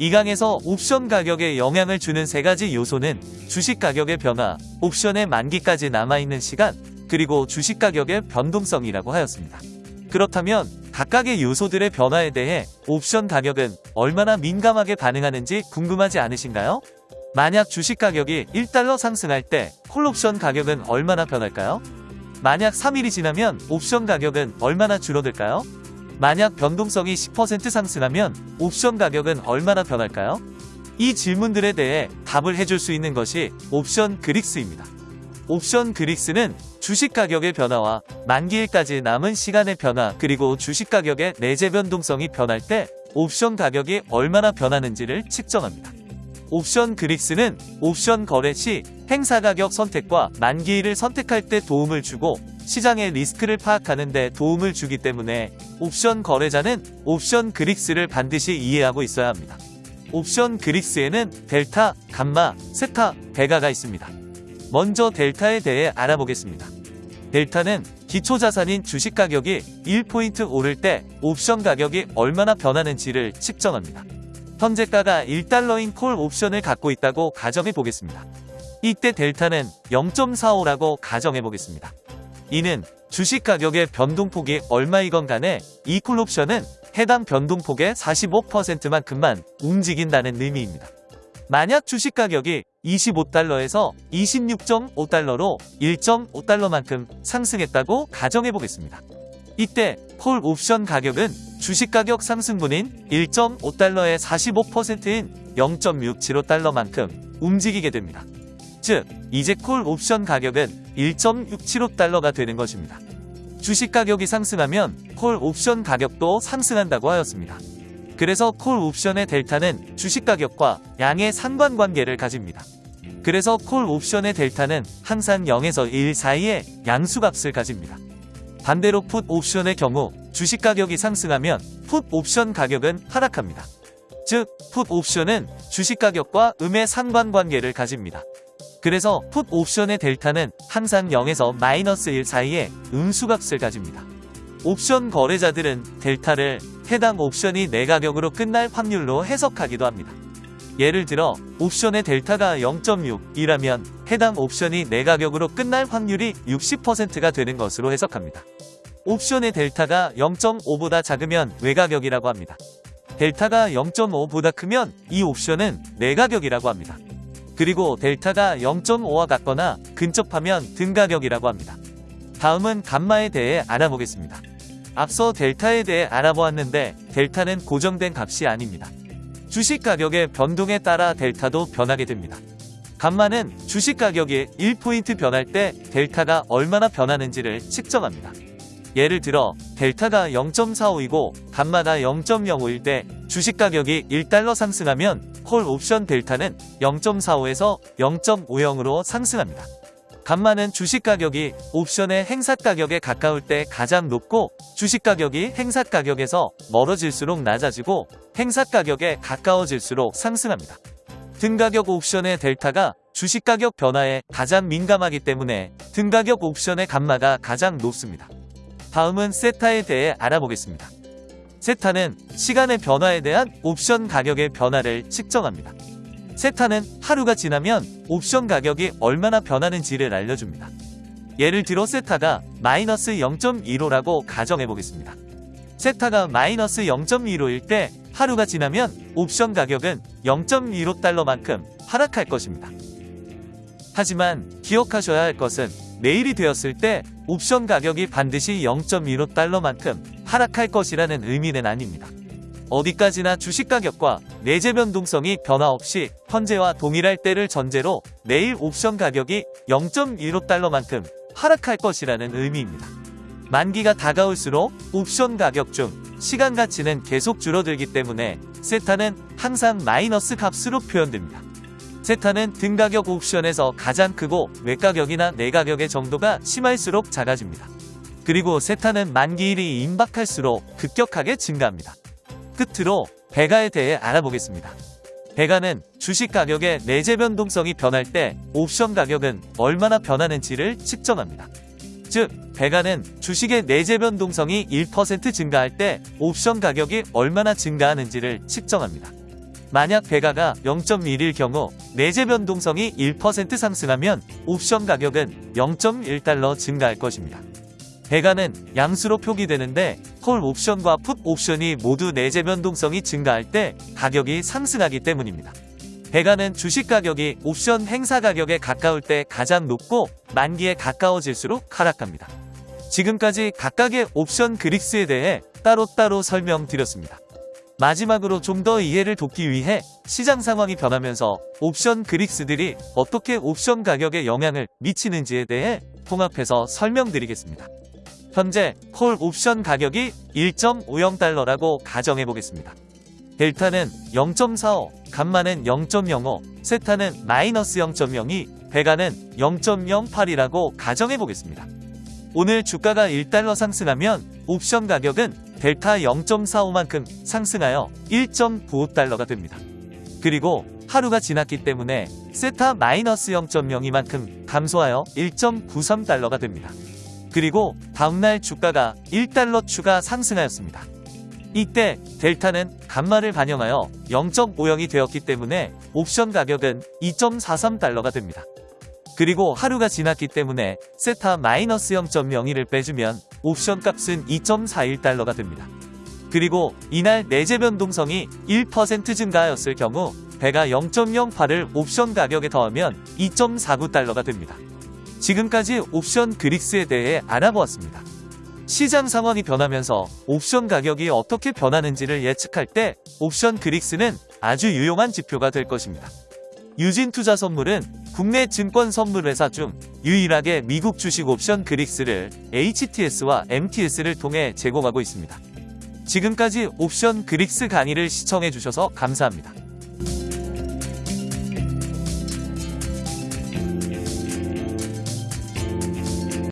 이 강에서 옵션 가격에 영향을 주는 세 가지 요소는 주식 가격의 변화, 옵션의 만기까지 남아있는 시간, 그리고 주식 가격의 변동성이라고 하였습니다. 그렇다면 각각의 요소들의 변화에 대해 옵션 가격은 얼마나 민감하게 반응하는지 궁금하지 않으신가요? 만약 주식 가격이 1달러 상승할 때 콜옵션 가격은 얼마나 변할까요? 만약 3일이 지나면 옵션 가격은 얼마나 줄어들까요? 만약 변동성이 10% 상승하면 옵션 가격은 얼마나 변할까요? 이 질문들에 대해 답을 해줄 수 있는 것이 옵션 그릭스입니다. 옵션 그릭스는 주식 가격의 변화와 만기일까지 남은 시간의 변화 그리고 주식 가격의 내재 변동성이 변할 때 옵션 가격이 얼마나 변하는지를 측정합니다. 옵션 그릭스는 옵션 거래 시 행사 가격 선택과 만기일을 선택할 때 도움을 주고 시장의 리스크를 파악하는 데 도움을 주기 때문에 옵션 거래자는 옵션 그릭스를 반드시 이해하고 있어야 합니다. 옵션 그릭스에는 델타, 감마, 세타, 베가가 있습니다. 먼저 델타에 대해 알아보겠습니다. 델타는 기초자산인 주식 가격이 1포인트 오를 때 옵션 가격이 얼마나 변하는지를 측정합니다. 현재가가 1달러인 콜 옵션을 갖고 있다고 가정해 보겠습니다. 이때 델타는 0.45라고 가정해 보겠습니다. 이는 주식 가격의 변동폭이 얼마이건 간에 이 콜 옵션은 해당 변동폭의 45%만큼만 움직인다는 의미입니다. 만약 주식 가격이 25달러에서 26.5달러로 1.5달러만큼 상승했다고 가정해 보겠습니다. 이때 콜 옵션 가격은 주식 가격 상승분인 1.5달러의 45%인 0.675달러만큼 움직이게 됩니다. 즉, 이제 콜 옵션 가격은 1.675달러가 되는 것입니다. 주식 가격이 상승하면 콜 옵션 가격도 상승한다고 하였습니다. 그래서 콜 옵션의 델타는 주식 가격과 양의 상관관계를 가집니다. 그래서 콜 옵션의 델타는 항상 0에서 1 사이에 양수값을 가집니다. 반대로 풋 옵션의 경우 주식 가격이 상승하면 풋 옵션 가격은 하락합니다. 즉, 풋 옵션은 주식 가격과 음의 상관관계를 가집니다. 그래서 풋 옵션의 델타는 항상 0에서 마이너스 1 사이에 음수값을 가집니다. 옵션 거래자들은 델타를 해당 옵션이 내 가격으로 끝날 확률로 해석하기도 합니다. 예를 들어 옵션의 델타가 0.6이라면 해당 옵션이 내 가격으로 끝날 확률이 60%가 되는 것으로 해석합니다. 옵션의 델타가 0.5보다 작으면 외가격이라고 합니다. 델타가 0.5보다 크면 이 옵션은 내가격이라고 합니다. 그리고 델타가 0.5와 같거나 근접하면 등가격이라고 합니다. 다음은 감마에 대해 알아보겠습니다. 앞서 델타에 대해 알아보았는데 델타는 고정된 값이 아닙니다. 주식 가격의 변동에 따라 델타도 변하게 됩니다. 감마는 주식 가격이 1포인트 변할 때 델타가 얼마나 변하는지를 측정합니다. 예를 들어 델타가 0.45이고 감마가 0.05일 때 주식 가격이 1달러 상승하면 콜 옵션 델타는 0.45에서 0.50으로 상승합니다. 감마는 주식 가격이 옵션의 행사 가격에 가까울 때 가장 높고 주식 가격이 행사 가격에서 멀어질수록 낮아지고 행사 가격에 가까워질수록 상승합니다. 등가격 옵션의 델타가 주식 가격 변화에 가장 민감하기 때문에 등가격 옵션의 감마가 가장 높습니다. 다음은 세타에 대해 알아보겠습니다. 세타는 시간의 변화에 대한 옵션 가격의 변화를 측정합니다. 세타는 하루가 지나면 옵션 가격이 얼마나 변하는지를 알려줍니다. 예를 들어 세타가 마이너스 0.15라고 가정해보겠습니다. 세타가 마이너스 0.15일 때 하루가 지나면 옵션 가격은 0.15달러만큼 하락할 것입니다. 하지만 기억하셔야 할 것은 내일이 되었을 때 옵션 가격이 반드시 0.15달러만큼 하락할 것이라는 의미는 아닙니다. 어디까지나 주식 가격과 내재 변동성이 변화 없이 현재와 동일할 때를 전제로 내일 옵션 가격이 0.15달러만큼 하락할 것이라는 의미입니다. 만기가 다가올수록 옵션 가격 중 시간 가치는 계속 줄어들기 때문에 세타는 항상 마이너스 값으로 표현됩니다. 세타는 등가격 옵션에서 가장 크고 외가격이나 내가격의 정도가 심할수록 작아집니다. 그리고 세타는 만기일이 임박할수록 급격하게 증가합니다. 끝으로 배가에 대해 알아보겠습니다. 배가는 주식 가격의 내재 변동성이 변할 때 옵션 가격은 얼마나 변하는지를 측정합니다. 즉, 배가는 주식의 내재 변동성이 1% 증가할 때 옵션 가격이 얼마나 증가하는지를 측정합니다. 만약 배가가 0.1일 경우 내재 변동성이 1% 상승하면 옵션 가격은 0.1달러 증가할 것입니다. 배가는 양수로 표기되는데 콜 옵션과 풋 옵션이 모두 내재 변동성이 증가할 때 가격이 상승하기 때문입니다. 배가는 주식 가격이 옵션 행사 가격에 가까울 때 가장 높고 만기에 가까워질수록 하락합니다. 지금까지 각각의 옵션 그릭스에 대해 따로따로 설명드렸습니다. 마지막으로 좀 더 이해를 돕기 위해 시장 상황이 변하면서 옵션 그릭스들이 어떻게 옵션 가격에 영향을 미치는지에 대해 통합해서 설명드리겠습니다. 현재 콜 옵션 가격이 1.50달러라고 가정해 보겠습니다. 델타는 0.45, 감마는 0.05, 세타는 마이너스 0.02, 베가는 0.08이라고 가정해 보겠습니다. 오늘 주가가 1달러 상승하면 옵션 가격은 델타 0.45만큼 상승하여 1.95달러가 됩니다. 그리고 하루가 지났기 때문에 세타 마이너스 0.02만큼 감소하여 1.93달러가 됩니다. 그리고 다음날 주가가 1달러 추가 상승하였습니다. 이때 델타는 감마를 반영하여 0.50이 되었기 때문에 옵션 가격은 2.43달러가 됩니다. 그리고 하루가 지났기 때문에 세타 마이너스 0.02를 빼주면 옵션 값은 2.41달러가 됩니다. 그리고 이날 내재 변동성이 1% 증가하였을 경우 배가 0.08을 옵션 가격에 더하면 2.49달러가 됩니다. 지금까지 옵션 그릭스에 대해 알아보았습니다. 시장 상황이 변하면서 옵션 가격이 어떻게 변하는지를 예측할 때 옵션 그릭스는 아주 유용한 지표가 될 것입니다. 유진 투자 선물은 국내 증권 선물 회사 중 유일하게 미국 주식 옵션 그릭스를 HTS와 MTS를 통해 제공하고 있습니다. 지금까지 옵션 그릭스 강의를 시청해 주셔서 감사합니다.